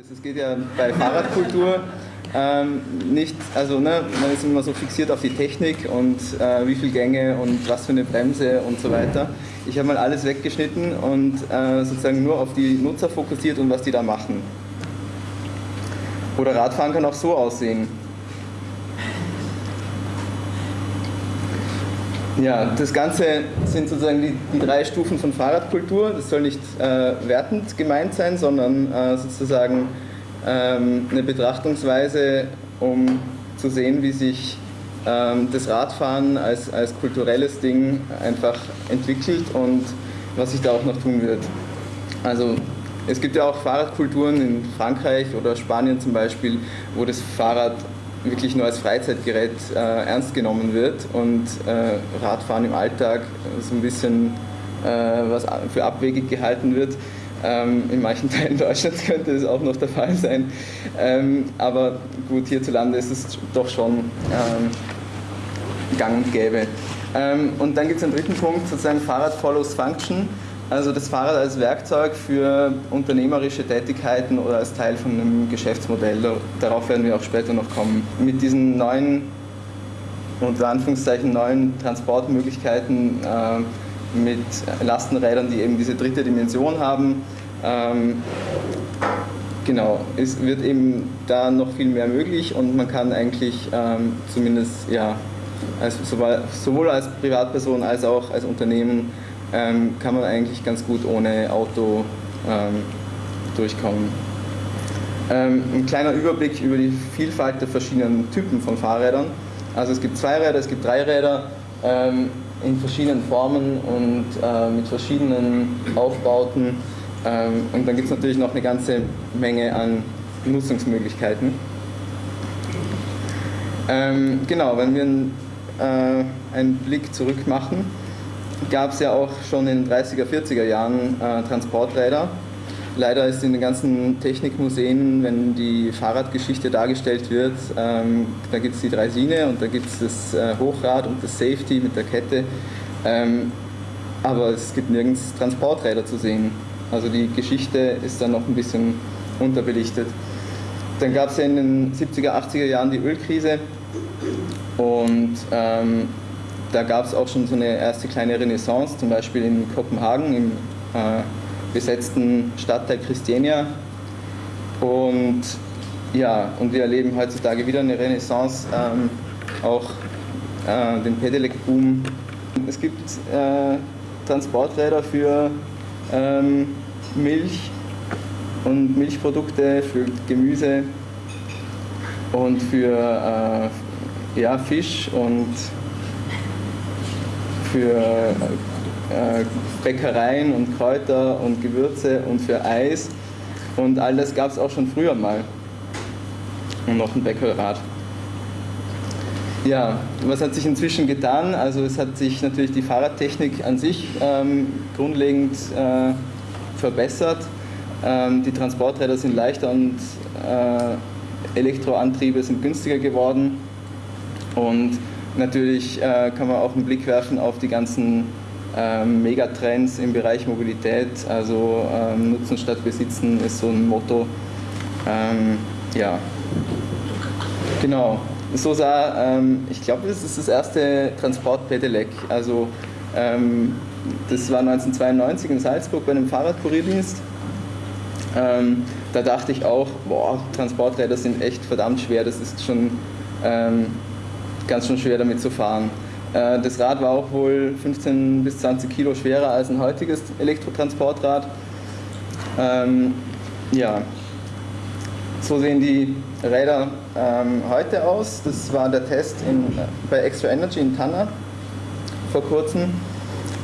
Es geht ja bei Fahrradkultur ähm, nicht, also ne, man ist immer so fixiert auf die Technik und äh, wie viele Gänge und was für eine Bremse und so weiter. Ich habe mal alles weggeschnitten und äh, sozusagen nur auf die Nutzer fokussiert und was die da machen. Oder Radfahren kann auch so aussehen. Ja, das Ganze sind sozusagen die, die drei Stufen von Fahrradkultur. Das soll nicht äh, wertend gemeint sein, sondern äh, sozusagen ähm, eine Betrachtungsweise, um zu sehen, wie sich ähm, das Radfahren als, als kulturelles Ding einfach entwickelt und was sich da auch noch tun wird. Also es gibt ja auch Fahrradkulturen in Frankreich oder Spanien zum Beispiel, wo das Fahrrad wirklich nur als Freizeitgerät äh, ernst genommen wird und äh, Radfahren im Alltag so ein bisschen äh, was für abwegig gehalten wird. Ähm, in manchen Teilen Deutschlands könnte das auch noch der Fall sein. Ähm, aber gut, hierzulande ist es doch schon ähm, gang und gäbe. Ähm, und dann gibt es einen dritten Punkt, sozusagen Fahrrad follows Function. Also das Fahrrad als Werkzeug für unternehmerische Tätigkeiten oder als Teil von einem Geschäftsmodell. Darauf werden wir auch später noch kommen. Mit diesen neuen, unter Anführungszeichen, neuen Transportmöglichkeiten, äh, mit Lastenrädern, die eben diese dritte Dimension haben, ähm, genau, es wird eben da noch viel mehr möglich und man kann eigentlich ähm, zumindest ja, als, sowohl als Privatperson als auch als Unternehmen ähm, kann man eigentlich ganz gut ohne Auto ähm, durchkommen. Ähm, ein kleiner Überblick über die Vielfalt der verschiedenen Typen von Fahrrädern. Also es gibt Zweiräder, es gibt Dreiräder ähm, in verschiedenen Formen und äh, mit verschiedenen Aufbauten. Ähm, und dann gibt es natürlich noch eine ganze Menge an Nutzungsmöglichkeiten. Ähm, genau, wenn wir äh, einen Blick zurück machen, gab es ja auch schon in den 30er, 40er Jahren äh, Transporträder. Leider ist in den ganzen Technikmuseen, wenn die Fahrradgeschichte dargestellt wird, ähm, da gibt es die Dreisine und da gibt es das äh, Hochrad und das Safety mit der Kette. Ähm, aber es gibt nirgends Transporträder zu sehen. Also die Geschichte ist dann noch ein bisschen unterbelichtet. Dann gab es ja in den 70er, 80er Jahren die Ölkrise und ähm, da gab es auch schon so eine erste kleine Renaissance, zum Beispiel in Kopenhagen im äh, besetzten Stadtteil Christiania. Und ja, und wir erleben heutzutage wieder eine Renaissance, ähm, auch äh, den Pedelec-Boom. Es gibt äh, Transporträder für ähm, Milch und Milchprodukte, für Gemüse und für äh, ja, Fisch und für äh, Bäckereien und Kräuter und Gewürze und für Eis. Und all das gab es auch schon früher mal. Und noch ein Bäckerrad. Ja, was hat sich inzwischen getan? Also es hat sich natürlich die Fahrradtechnik an sich ähm, grundlegend äh, verbessert. Ähm, die Transporträder sind leichter und äh, Elektroantriebe sind günstiger geworden. Und Natürlich äh, kann man auch einen Blick werfen auf die ganzen ähm, Megatrends im Bereich Mobilität. Also ähm, Nutzen statt Besitzen ist so ein Motto. Ähm, ja, genau. So sah, ähm, ich glaube, das ist das erste Transport-Pedelec. Also ähm, das war 1992 in Salzburg bei einem Fahrradkurierdienst. Ähm, da dachte ich auch, boah, Transporträder sind echt verdammt schwer. Das ist schon ganz schön schwer damit zu fahren. Äh, das Rad war auch wohl 15 bis 20 Kilo schwerer als ein heutiges Elektrotransportrad. Ähm, ja, so sehen die Räder ähm, heute aus. Das war der Test in, bei Extra Energy in Tanner vor kurzem,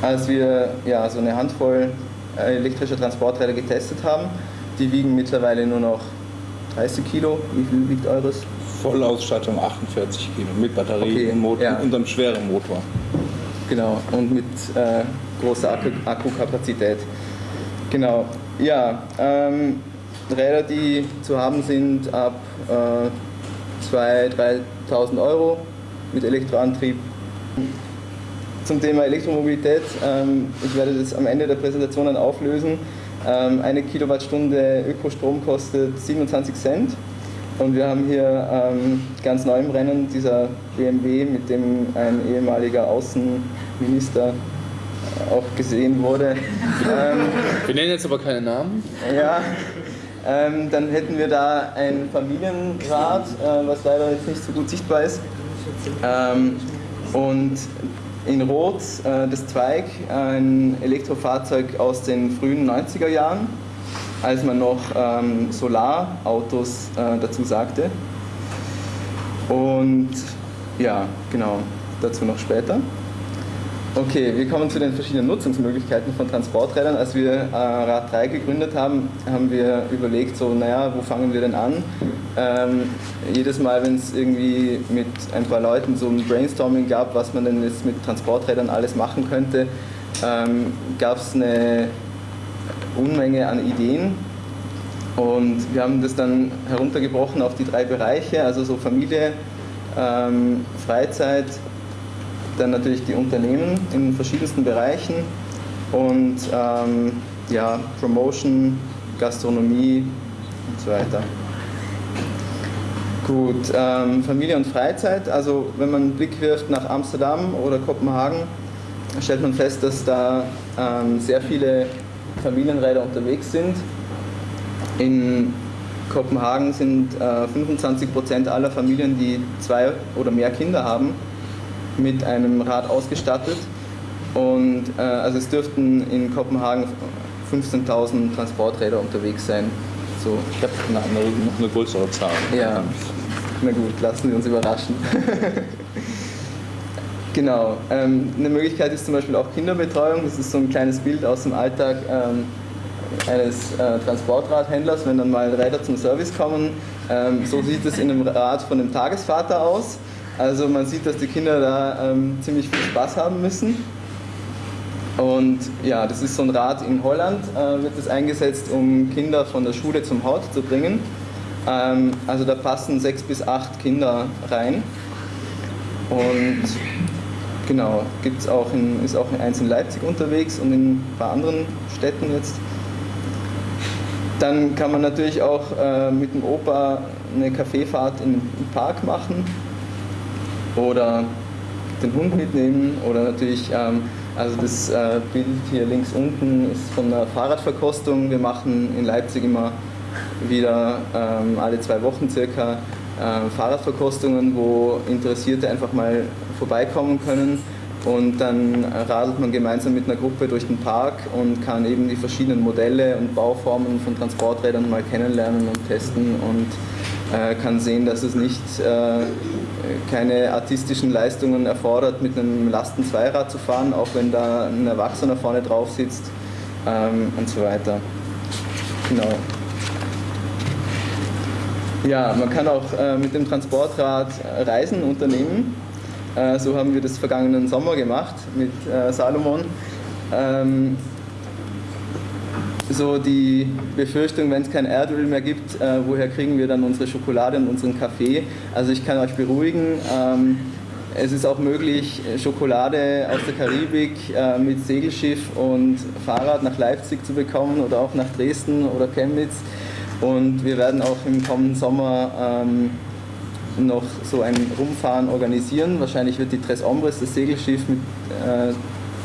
als wir ja, so eine Handvoll äh, elektrischer Transporträder getestet haben. Die wiegen mittlerweile nur noch 30 Kilo. Wie viel wiegt eures? Vollausstattung 48 Kilo mit Batterie okay, und, Motor, ja. und einem schweren Motor. Genau, und mit äh, großer Akku Akkukapazität. Genau, ja, ähm, Räder, die zu haben sind ab äh, 2.000, 3.000 Euro mit Elektroantrieb. Zum Thema Elektromobilität, ähm, ich werde das am Ende der Präsentation dann auflösen. Ähm, eine Kilowattstunde Ökostrom kostet 27 Cent. Und wir haben hier ähm, ganz neu im Rennen dieser BMW, mit dem ein ehemaliger Außenminister auch gesehen wurde. ähm, wir nennen jetzt aber keine Namen. Ja, ähm, dann hätten wir da ein Familienrad, äh, was leider jetzt nicht so gut sichtbar ist. Ähm, und in Rot äh, das Zweig, ein Elektrofahrzeug aus den frühen 90er Jahren, als man noch ähm, Solarautos äh, dazu sagte. Und ja, genau, dazu noch später. Okay, wir kommen zu den verschiedenen Nutzungsmöglichkeiten von Transporträdern. Als wir äh, Rad 3 gegründet haben, haben wir überlegt, so, naja, wo fangen wir denn an? Ähm, jedes Mal, wenn es irgendwie mit ein paar Leuten so ein Brainstorming gab, was man denn jetzt mit Transporträdern alles machen könnte, ähm, gab es eine Unmenge an Ideen. Und wir haben das dann heruntergebrochen auf die drei Bereiche, also so Familie, ähm, Freizeit dann natürlich die Unternehmen in verschiedensten Bereichen und ähm, ja, Promotion, Gastronomie und so weiter. Gut, ähm, Familie und Freizeit. Also wenn man einen Blick wirft nach Amsterdam oder Kopenhagen, stellt man fest, dass da ähm, sehr viele Familienräder unterwegs sind. In Kopenhagen sind äh, 25% aller Familien, die zwei oder mehr Kinder haben, mit einem Rad ausgestattet. Und äh, also es dürften in Kopenhagen 15.000 Transporträder unterwegs sein. So. Ich habe eine noch eine größere Zahl. Ja, na gut, lassen wir uns überraschen. genau. Ähm, eine Möglichkeit ist zum Beispiel auch Kinderbetreuung. Das ist so ein kleines Bild aus dem Alltag ähm, eines äh, Transportradhändlers, wenn dann mal Räder zum Service kommen. Ähm, so sieht es in einem Rad von einem Tagesvater aus. Also man sieht, dass die Kinder da ähm, ziemlich viel Spaß haben müssen. Und ja, das ist so ein Rad in Holland, äh, wird das eingesetzt, um Kinder von der Schule zum Haus zu bringen. Ähm, also da passen sechs bis acht Kinder rein. Und genau, gibt's auch in, ist auch eins in Leipzig unterwegs und in ein paar anderen Städten jetzt. Dann kann man natürlich auch äh, mit dem Opa eine Kaffeefahrt in den Park machen oder den Hund mitnehmen oder natürlich, ähm, also das äh, Bild hier links unten ist von der Fahrradverkostung. Wir machen in Leipzig immer wieder ähm, alle zwei Wochen circa äh, Fahrradverkostungen, wo Interessierte einfach mal vorbeikommen können und dann radelt man gemeinsam mit einer Gruppe durch den Park und kann eben die verschiedenen Modelle und Bauformen von Transporträdern mal kennenlernen und testen und äh, kann sehen, dass es nicht äh, keine artistischen Leistungen erfordert, mit einem Lasten-Zweirad zu fahren, auch wenn da ein Erwachsener vorne drauf sitzt ähm, und so weiter. Genau. Ja, man kann auch äh, mit dem Transportrad Reisen unternehmen. Äh, so haben wir das vergangenen Sommer gemacht mit äh, Salomon. Ähm, so die Befürchtung, wenn es kein Erdöl mehr gibt, äh, woher kriegen wir dann unsere Schokolade und unseren Kaffee? Also ich kann euch beruhigen, ähm, es ist auch möglich, Schokolade aus der Karibik äh, mit Segelschiff und Fahrrad nach Leipzig zu bekommen oder auch nach Dresden oder Chemnitz. Und wir werden auch im kommenden Sommer ähm, noch so ein Rumfahren organisieren. Wahrscheinlich wird die Tres Ombres, das Segelschiff, mit äh,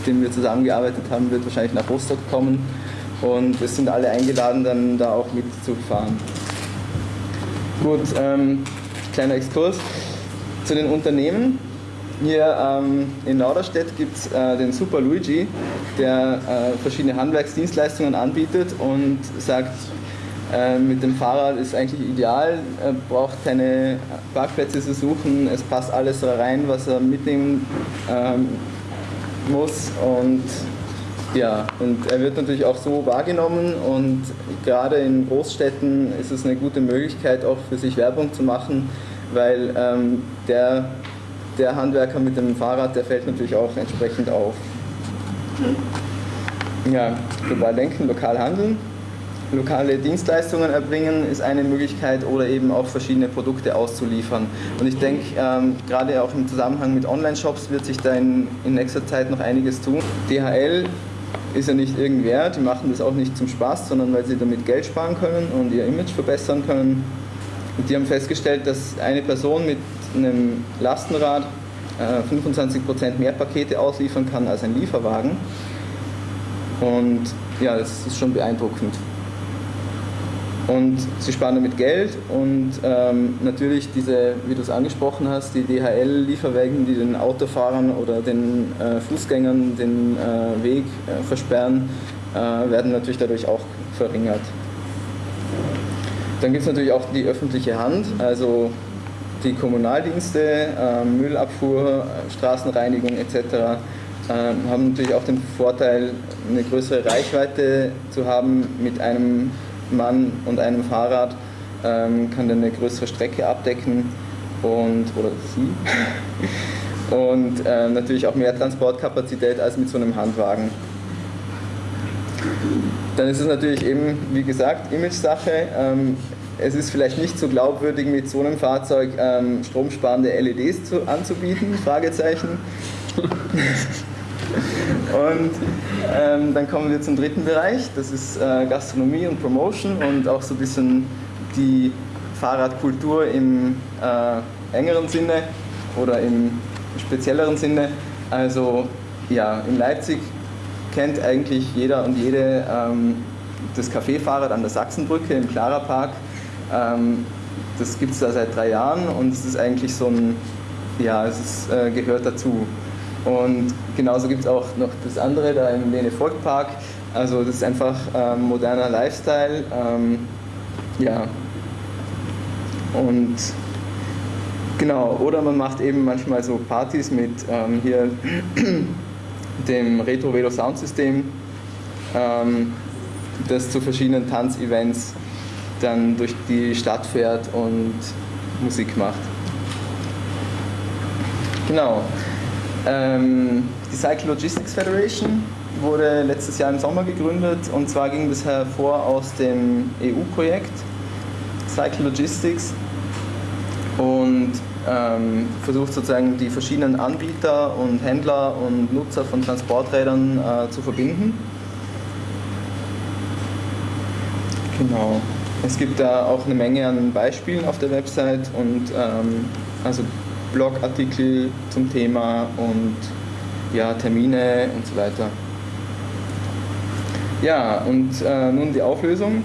dem wir zusammengearbeitet haben, wird wahrscheinlich nach Rostock kommen und es sind alle eingeladen, dann da auch mitzufahren. Gut, ähm, kleiner Exkurs zu den Unternehmen. Hier ähm, in Norderstedt gibt es äh, den Super Luigi, der äh, verschiedene Handwerksdienstleistungen anbietet und sagt, mit dem Fahrrad ist eigentlich ideal, er braucht keine Parkplätze zu suchen, es passt alles rein, was er mitnehmen ähm, muss. Und ja, und er wird natürlich auch so wahrgenommen. Und gerade in Großstädten ist es eine gute Möglichkeit auch für sich Werbung zu machen, weil ähm, der, der Handwerker mit dem Fahrrad, der fällt natürlich auch entsprechend auf. Ja, global denken, lokal handeln. Lokale Dienstleistungen erbringen ist eine Möglichkeit oder eben auch verschiedene Produkte auszuliefern. Und ich denke, ähm, gerade auch im Zusammenhang mit Online-Shops wird sich da in, in nächster Zeit noch einiges tun. DHL ist ja nicht irgendwer, die machen das auch nicht zum Spaß, sondern weil sie damit Geld sparen können und ihr Image verbessern können. Und die haben festgestellt, dass eine Person mit einem Lastenrad äh, 25% mehr Pakete ausliefern kann als ein Lieferwagen. Und ja, das ist schon beeindruckend. Und sie sparen damit Geld und ähm, natürlich diese, wie du es angesprochen hast, die DHL-Lieferwägen, die den Autofahrern oder den äh, Fußgängern den äh, Weg äh, versperren, äh, werden natürlich dadurch auch verringert. Dann gibt es natürlich auch die öffentliche Hand, also die Kommunaldienste, ähm, Müllabfuhr, Straßenreinigung etc. Ähm, haben natürlich auch den Vorteil, eine größere Reichweite zu haben mit einem Mann und einem Fahrrad, ähm, kann dann eine größere Strecke abdecken und, oder sie. und äh, natürlich auch mehr Transportkapazität als mit so einem Handwagen. Dann ist es natürlich eben, wie gesagt, Image-Sache. Ähm, es ist vielleicht nicht so glaubwürdig, mit so einem Fahrzeug ähm, stromsparende LEDs zu, anzubieten, Fragezeichen. Und ähm, dann kommen wir zum dritten Bereich, das ist äh, Gastronomie und Promotion und auch so ein bisschen die Fahrradkultur im äh, engeren Sinne oder im spezielleren Sinne. Also ja, in Leipzig kennt eigentlich jeder und jede ähm, das Café-Fahrrad an der Sachsenbrücke im Clara Park. Ähm, das gibt es da seit drei Jahren und es ist eigentlich so ein, ja, es ist, äh, gehört dazu. Und genauso gibt es auch noch das andere da im Lene Volk Park. Also das ist einfach ähm, moderner Lifestyle. Ähm, ja. Und genau, oder man macht eben manchmal so Partys mit ähm, hier dem Retro Velo Soundsystem, ähm, das zu verschiedenen Tanzevents dann durch die Stadt fährt und Musik macht. Genau. Ähm, die Cycle Logistics Federation wurde letztes Jahr im Sommer gegründet und zwar ging das hervor aus dem EU-Projekt Cycle Logistics und ähm, versucht sozusagen die verschiedenen Anbieter und Händler und Nutzer von Transporträdern äh, zu verbinden. Genau. Es gibt da auch eine Menge an Beispielen auf der Website und ähm, also Blogartikel zum Thema und ja, Termine und so weiter. Ja, und äh, nun die Auflösung.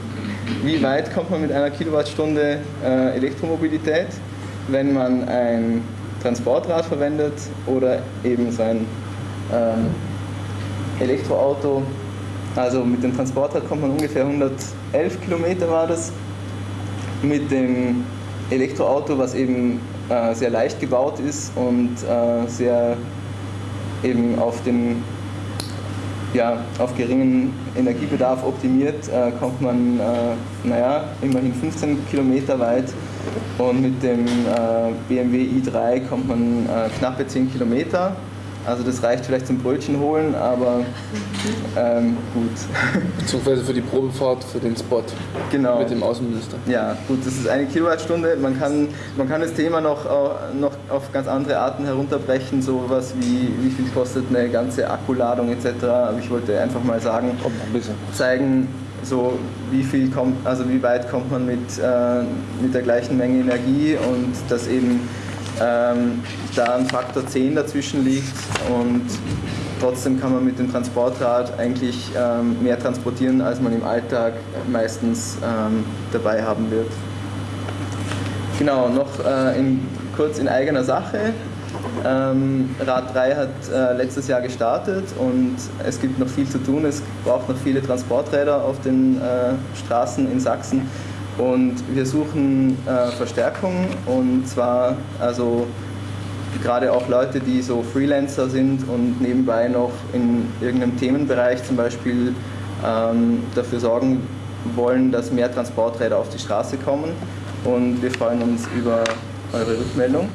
Wie weit kommt man mit einer Kilowattstunde äh, Elektromobilität, wenn man ein Transportrad verwendet oder eben so ein ähm, Elektroauto? Also mit dem Transportrad kommt man ungefähr 111 Kilometer war das. Mit dem Elektroauto, was eben äh, sehr leicht gebaut ist und äh, sehr eben auf den ja, auf geringen Energiebedarf optimiert, äh, kommt man, äh, naja, immerhin 15 Kilometer weit und mit dem äh, BMW i3 kommt man äh, knappe 10 Kilometer. Also das reicht vielleicht zum Brötchen holen, aber ähm, gut. Beziehungsweise für die Probefahrt, für den Spot genau. mit dem Außenminister. Ja, gut, das ist eine Kilowattstunde. Man kann, man kann das Thema noch, noch auf ganz andere Arten herunterbrechen, sowas wie wie viel kostet eine ganze Akkuladung etc. Aber ich wollte einfach mal sagen, zeigen, so wie viel kommt, also wie weit kommt man mit, äh, mit der gleichen Menge Energie und das eben ähm, da ein Faktor 10 dazwischen liegt und trotzdem kann man mit dem Transportrad eigentlich ähm, mehr transportieren, als man im Alltag meistens ähm, dabei haben wird. Genau, noch äh, in, kurz in eigener Sache. Ähm, Rad 3 hat äh, letztes Jahr gestartet und es gibt noch viel zu tun. Es braucht noch viele Transporträder auf den äh, Straßen in Sachsen und wir suchen äh, Verstärkung und zwar also gerade auch Leute, die so Freelancer sind und nebenbei noch in irgendeinem Themenbereich zum Beispiel ähm, dafür sorgen wollen, dass mehr Transporträder auf die Straße kommen. Und wir freuen uns über eure Rückmeldung.